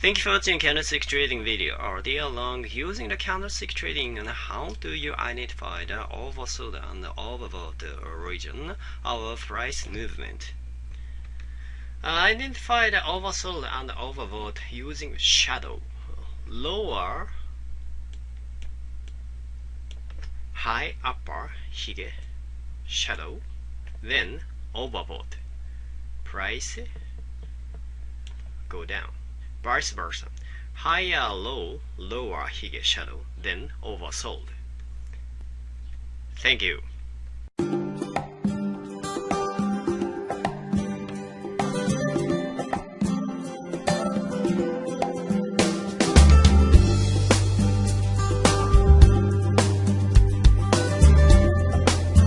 Thank you for watching candlestick trading video. Are they long using the candlestick trading and how do you identify the oversold and overbought region of price movement? Uh, identify the oversold and overbought using shadow. Lower, high upper, hige, shadow, then overbought. Price go down vice versa. Higher low, lower hige shadow, then oversold. Thank you.